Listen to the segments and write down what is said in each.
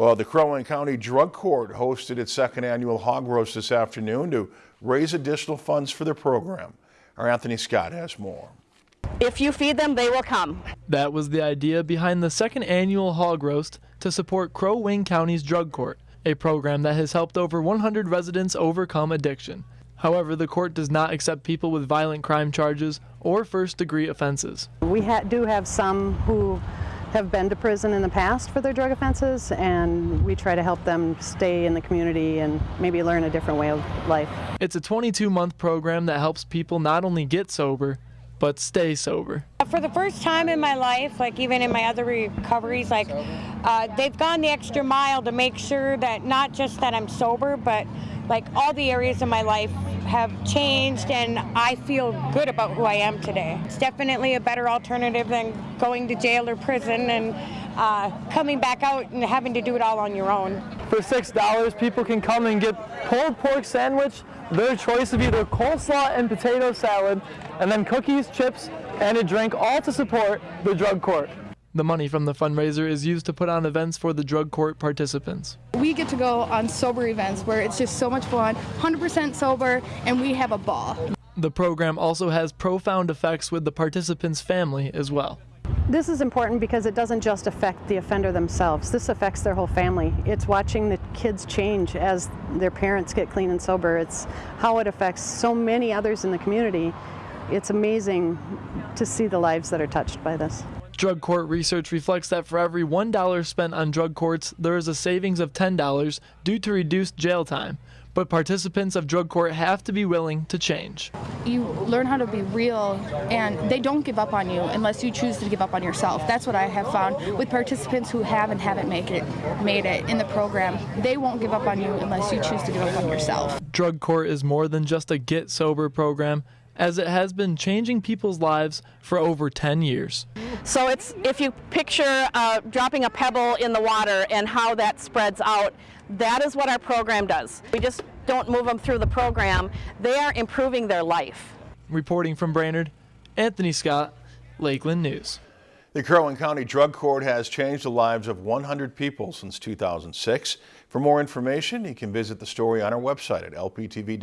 Well, the Crow Wing County Drug Court hosted its second annual hog roast this afternoon to raise additional funds for the program. Our Anthony Scott has more. If you feed them, they will come. That was the idea behind the second annual hog roast to support Crow Wing County's Drug Court, a program that has helped over 100 residents overcome addiction. However, the court does not accept people with violent crime charges or first degree offenses. We ha do have some who have been to prison in the past for their drug offenses, and we try to help them stay in the community and maybe learn a different way of life. It's a 22 month program that helps people not only get sober, but stay sober. For the first time in my life, like even in my other recoveries, like uh, they've gone the extra mile to make sure that not just that I'm sober, but like all the areas of my life have changed and I feel good about who I am today. It's definitely a better alternative than going to jail or prison and uh, coming back out and having to do it all on your own. For $6, people can come and get pulled pork sandwich, their choice of either coleslaw and potato salad, and then cookies, chips, and a drink, all to support the drug court. The money from the fundraiser is used to put on events for the drug court participants. We get to go on sober events where it's just so much fun, 100% sober, and we have a ball. The program also has profound effects with the participants' family as well. This is important because it doesn't just affect the offender themselves. This affects their whole family. It's watching the kids change as their parents get clean and sober. It's how it affects so many others in the community. It's amazing to see the lives that are touched by this. Drug court research reflects that for every $1 spent on drug courts, there is a savings of $10 due to reduced jail time. But participants of drug court have to be willing to change. You learn how to be real, and they don't give up on you unless you choose to give up on yourself. That's what I have found with participants who have and haven't make it, made it in the program. They won't give up on you unless you choose to give up on yourself. Drug court is more than just a get sober program as it has been changing people's lives for over 10 years. So it's if you picture uh, dropping a pebble in the water and how that spreads out, that is what our program does. We just don't move them through the program. They are improving their life. Reporting from Brainerd, Anthony Scott, Lakeland News. The Crow County Drug Court has changed the lives of 100 people since 2006. For more information, you can visit the story on our website at lptv.org/news.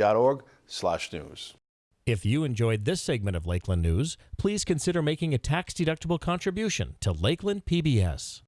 If you enjoyed this segment of Lakeland News, please consider making a tax-deductible contribution to Lakeland PBS.